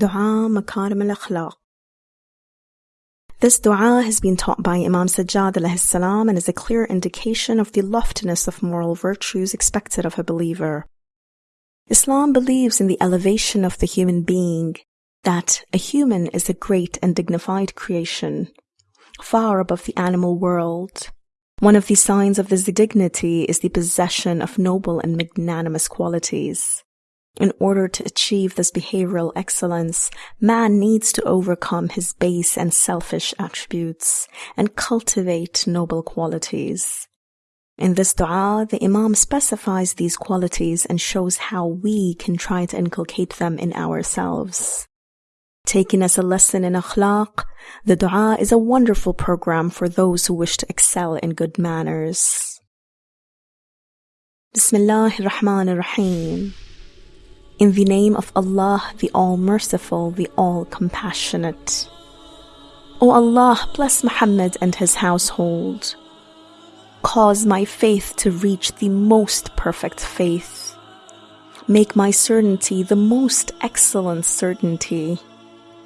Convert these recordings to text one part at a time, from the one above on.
Dua Makarim al-Akhlaq This dua has been taught by Imam Sajjad salam and is a clear indication of the loftiness of moral virtues expected of a believer. Islam believes in the elevation of the human being, that a human is a great and dignified creation, far above the animal world. One of the signs of this dignity is the possession of noble and magnanimous qualities. In order to achieve this behavioral excellence, man needs to overcome his base and selfish attributes and cultivate noble qualities. In this dua, the Imam specifies these qualities and shows how we can try to inculcate them in ourselves. Taking as a lesson in akhlaq, the dua is a wonderful program for those who wish to excel in good manners. Bismillah ar-Rahman ar-Rahim. In the name of Allah, the All-Merciful, the All-Compassionate. O Allah, bless Muhammad and his household. Cause my faith to reach the most perfect faith. Make my certainty the most excellent certainty.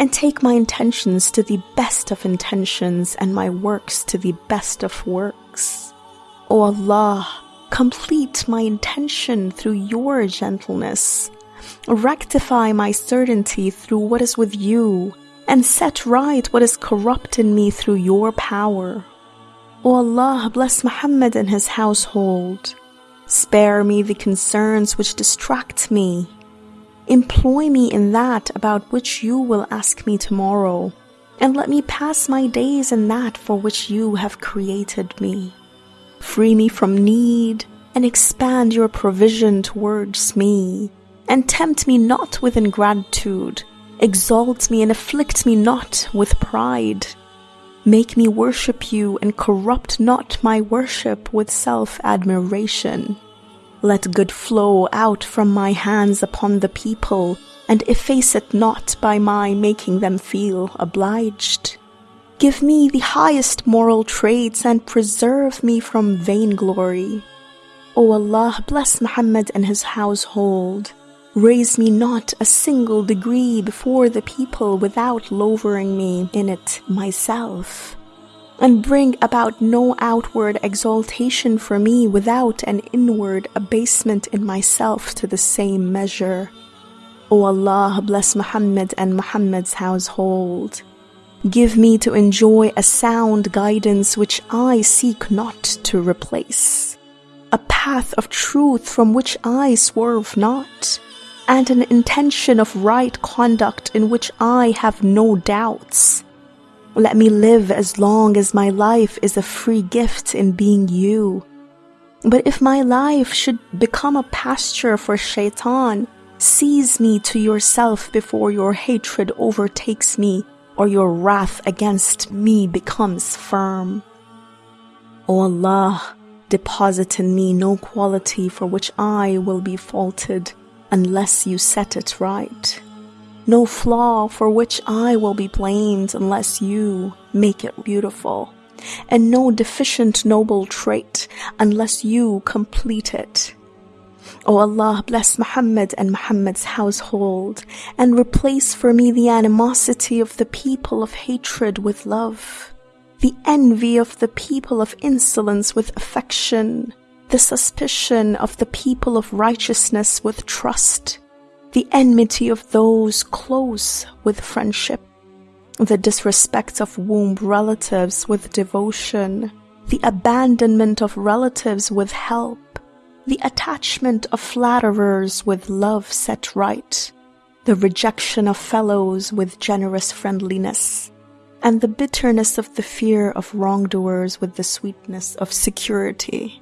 And take my intentions to the best of intentions and my works to the best of works. O Allah, complete my intention through your gentleness Rectify my certainty through what is with you, and set right what is corrupt in me through your power. O Allah, bless Muhammad and his household. Spare me the concerns which distract me. Employ me in that about which you will ask me tomorrow, and let me pass my days in that for which you have created me. Free me from need, and expand your provision towards me and tempt me not with ingratitude. Exalt me and afflict me not with pride. Make me worship you and corrupt not my worship with self-admiration. Let good flow out from my hands upon the people, and efface it not by my making them feel obliged. Give me the highest moral traits and preserve me from vainglory. O Allah, bless Muhammad and his household. Raise me not a single degree before the people without lowering me in it myself, and bring about no outward exaltation for me without an inward abasement in myself to the same measure. O Allah, bless Muhammad and Muhammad's household. Give me to enjoy a sound guidance which I seek not to replace, a path of truth from which I swerve not and an intention of right conduct in which I have no doubts. Let me live as long as my life is a free gift in being you. But if my life should become a pasture for shaitan, seize me to yourself before your hatred overtakes me or your wrath against me becomes firm. O Allah, deposit in me no quality for which I will be faulted unless you set it right. No flaw for which I will be blamed unless you make it beautiful. And no deficient noble trait unless you complete it. O Allah, bless Muhammad and Muhammad's household, and replace for me the animosity of the people of hatred with love, the envy of the people of insolence with affection, the suspicion of the people of righteousness with trust, the enmity of those close with friendship, the disrespect of womb relatives with devotion, the abandonment of relatives with help, the attachment of flatterers with love set right, the rejection of fellows with generous friendliness, and the bitterness of the fear of wrongdoers with the sweetness of security.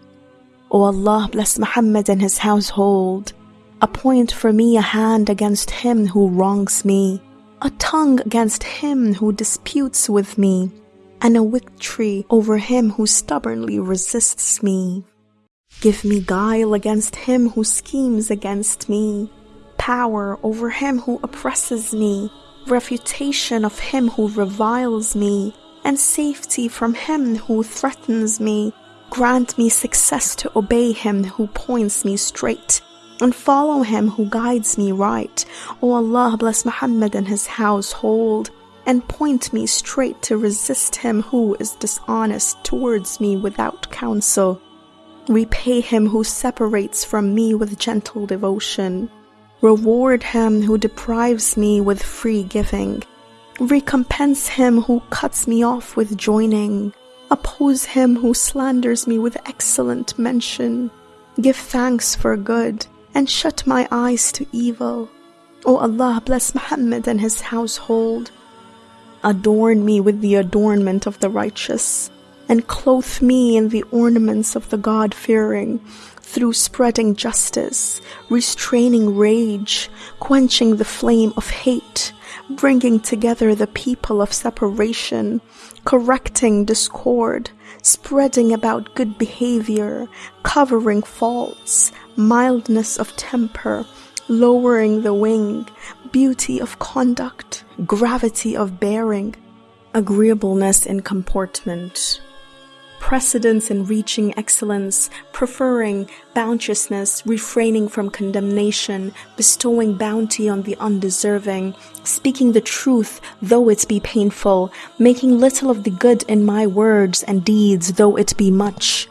O Allah, bless Muhammad and his household. Appoint for me a hand against him who wrongs me, a tongue against him who disputes with me, and a victory over him who stubbornly resists me. Give me guile against him who schemes against me, power over him who oppresses me, refutation of him who reviles me, and safety from him who threatens me. Grant me success to obey him who points me straight, and follow him who guides me right. O Allah, bless Muhammad and his household, and point me straight to resist him who is dishonest towards me without counsel. Repay him who separates from me with gentle devotion. Reward him who deprives me with free giving. Recompense him who cuts me off with joining. Oppose him who slanders me with excellent mention. Give thanks for good and shut my eyes to evil. O Allah, bless Muhammad and his household. Adorn me with the adornment of the righteous, and clothe me in the ornaments of the God fearing, through spreading justice, restraining rage, quenching the flame of hate, bringing together the people of separation, correcting discord, spreading about good behavior, covering faults, mildness of temper, lowering the wing, beauty of conduct, gravity of bearing, agreeableness in comportment, precedence in reaching excellence, preferring bounteousness, refraining from condemnation, bestowing bounty on the undeserving, speaking the truth though it be painful, making little of the good in my words and deeds though it be much,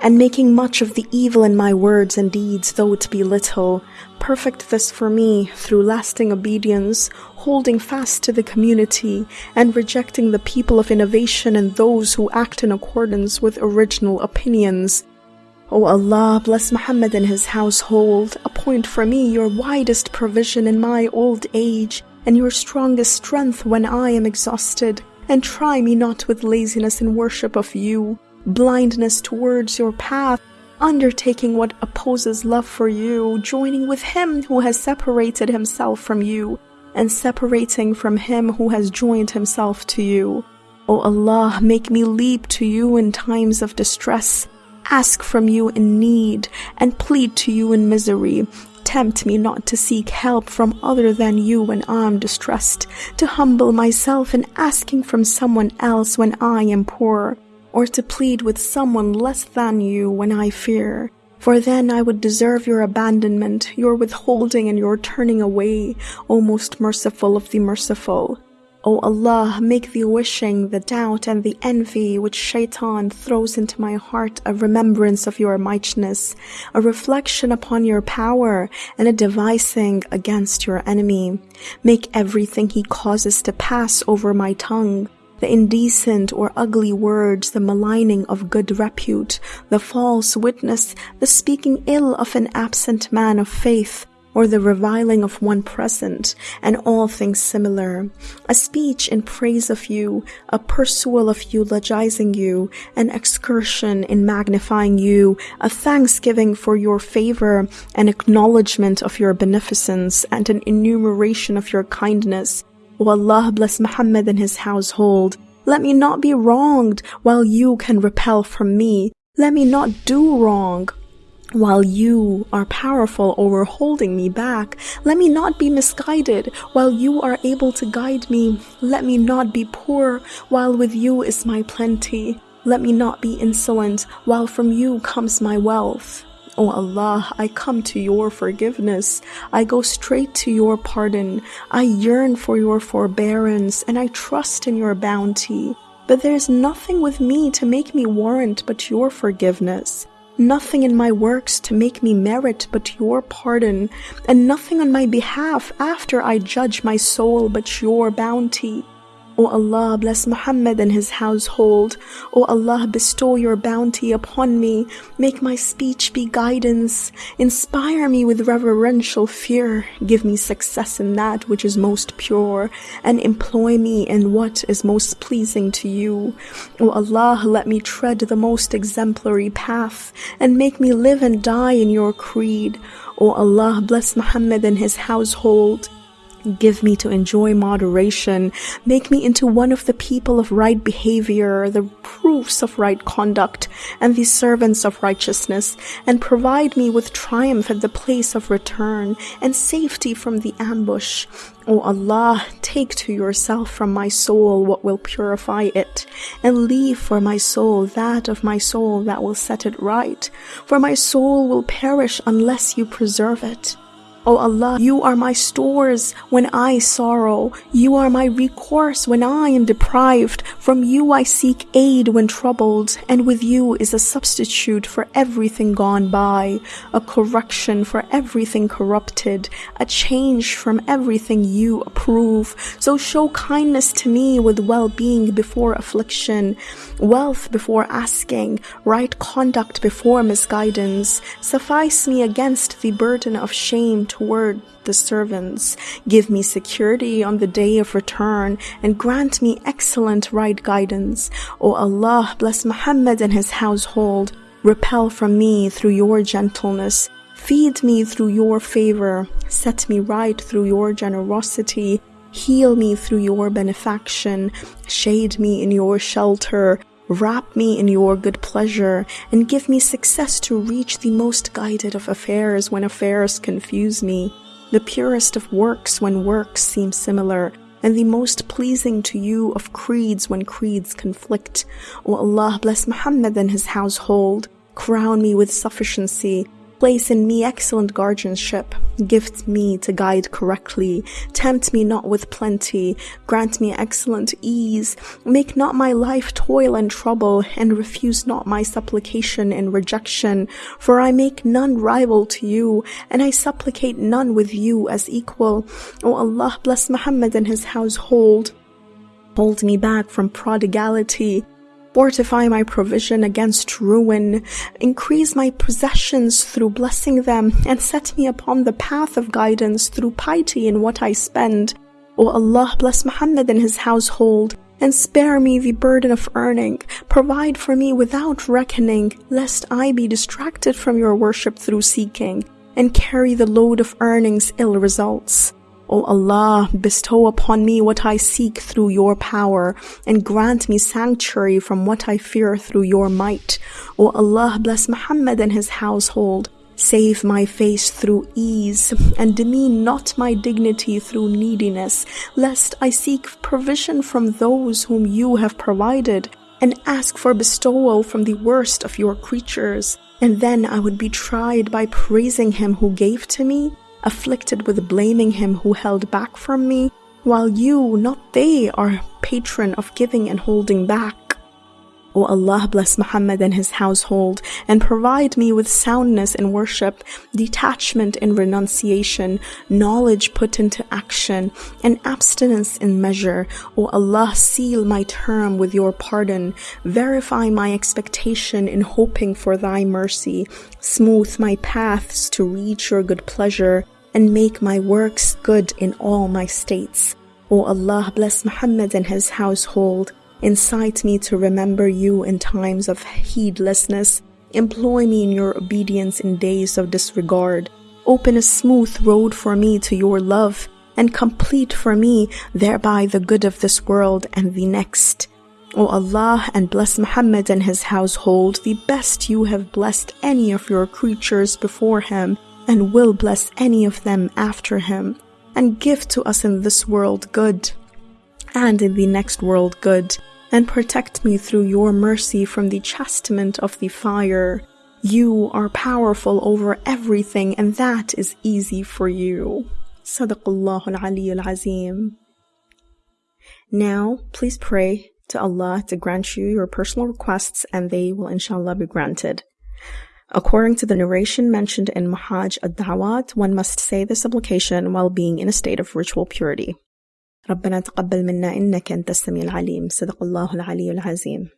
and making much of the evil in my words and deeds though it be little. Perfect this for me through lasting obedience, holding fast to the community, and rejecting the people of innovation and those who act in accordance with original opinions. O Allah, bless Muhammad and his household. Appoint for me your widest provision in my old age, and your strongest strength when I am exhausted. And try me not with laziness in worship of you, blindness towards your path, undertaking what opposes love for you, joining with him who has separated himself from you, and separating from him who has joined himself to you. O Allah, make me leap to you in times of distress, ask from you in need, and plead to you in misery. Tempt me not to seek help from other than you when I am distressed, to humble myself in asking from someone else when I am poor, or to plead with someone less than you when I fear. For then I would deserve your abandonment, your withholding, and your turning away, O most merciful of the merciful. O Allah, make the wishing, the doubt, and the envy which shaitan throws into my heart a remembrance of your mightiness, a reflection upon your power, and a devising against your enemy. Make everything he causes to pass over my tongue the indecent or ugly words, the maligning of good repute, the false witness, the speaking ill of an absent man of faith, or the reviling of one present, and all things similar, a speech in praise of you, a pursual of eulogizing you, an excursion in magnifying you, a thanksgiving for your favor, an acknowledgement of your beneficence, and an enumeration of your kindness, O Allah bless Muhammad and his household. Let me not be wronged while you can repel from me. Let me not do wrong while you are powerful over holding me back. Let me not be misguided while you are able to guide me. Let me not be poor while with you is my plenty. Let me not be insolent while from you comes my wealth. O oh Allah, I come to your forgiveness. I go straight to your pardon. I yearn for your forbearance and I trust in your bounty. But there is nothing with me to make me warrant but your forgiveness. Nothing in my works to make me merit but your pardon, and nothing on my behalf after I judge my soul but your bounty. O Allah, bless Muhammad and his household. O Allah, bestow your bounty upon me. Make my speech be guidance. Inspire me with reverential fear. Give me success in that which is most pure, and employ me in what is most pleasing to you. O Allah, let me tread the most exemplary path, and make me live and die in your creed. O Allah, bless Muhammad and his household. Give me to enjoy moderation. Make me into one of the people of right behavior, the proofs of right conduct, and the servants of righteousness, and provide me with triumph at the place of return, and safety from the ambush. O Allah, take to yourself from my soul what will purify it, and leave for my soul that of my soul that will set it right, for my soul will perish unless you preserve it. O Allah, you are my stores when I sorrow. You are my recourse when I am deprived. From you I seek aid when troubled, and with you is a substitute for everything gone by, a correction for everything corrupted, a change from everything you approve. So show kindness to me with well-being before affliction, wealth before asking, right conduct before misguidance. Suffice me against the burden of shame toward the servants. Give me security on the day of return and grant me excellent right guidance. O Allah, bless Muhammad and his household. Repel from me through your gentleness. Feed me through your favor. Set me right through your generosity. Heal me through your benefaction. Shade me in your shelter. Wrap me in your good pleasure and give me success to reach the most guided of affairs when affairs confuse me, the purest of works when works seem similar, and the most pleasing to you of creeds when creeds conflict. O Allah bless Muhammad and his household. Crown me with sufficiency Place in me excellent guardianship. Gift me to guide correctly. Tempt me not with plenty. Grant me excellent ease. Make not my life toil and trouble, and refuse not my supplication in rejection. For I make none rival to you, and I supplicate none with you as equal. O Allah, bless Muhammad and his household. Hold me back from prodigality Fortify my provision against ruin. Increase my possessions through blessing them and set me upon the path of guidance through piety in what I spend. O Allah bless Muhammad and his household and spare me the burden of earning. Provide for me without reckoning, lest I be distracted from your worship through seeking and carry the load of earnings ill results. O Allah, bestow upon me what I seek through your power, and grant me sanctuary from what I fear through your might. O Allah, bless Muhammad and his household. Save my face through ease, and demean not my dignity through neediness, lest I seek provision from those whom you have provided, and ask for bestowal from the worst of your creatures. And then I would be tried by praising him who gave to me, afflicted with blaming him who held back from me, while you, not they, are patron of giving and holding back. O Allah bless Muhammad and his household and provide me with soundness in worship, detachment in renunciation, knowledge put into action, and abstinence in measure. O Allah seal my term with your pardon, verify my expectation in hoping for thy mercy, smooth my paths to reach your good pleasure, and make my works good in all my states. O Allah bless Muhammad and his household Incite me to remember you in times of heedlessness. Employ me in your obedience in days of disregard. Open a smooth road for me to your love, and complete for me thereby the good of this world and the next. O Allah, and bless Muhammad and his household, the best you have blessed any of your creatures before him, and will bless any of them after him. And give to us in this world good, and in the next world good and protect me through your mercy from the chastisement of the fire. You are powerful over everything, and that is easy for you. Sadaqallahu al azim. Now, please pray to Allah to grant you your personal requests, and they will inshallah be granted. According to the narration mentioned in Mahaj ad-Dawat, one must say the supplication while being in a state of ritual purity. ربنا تقبل منا إنك أنت السميع العليم. صدق الله العلي العظيم.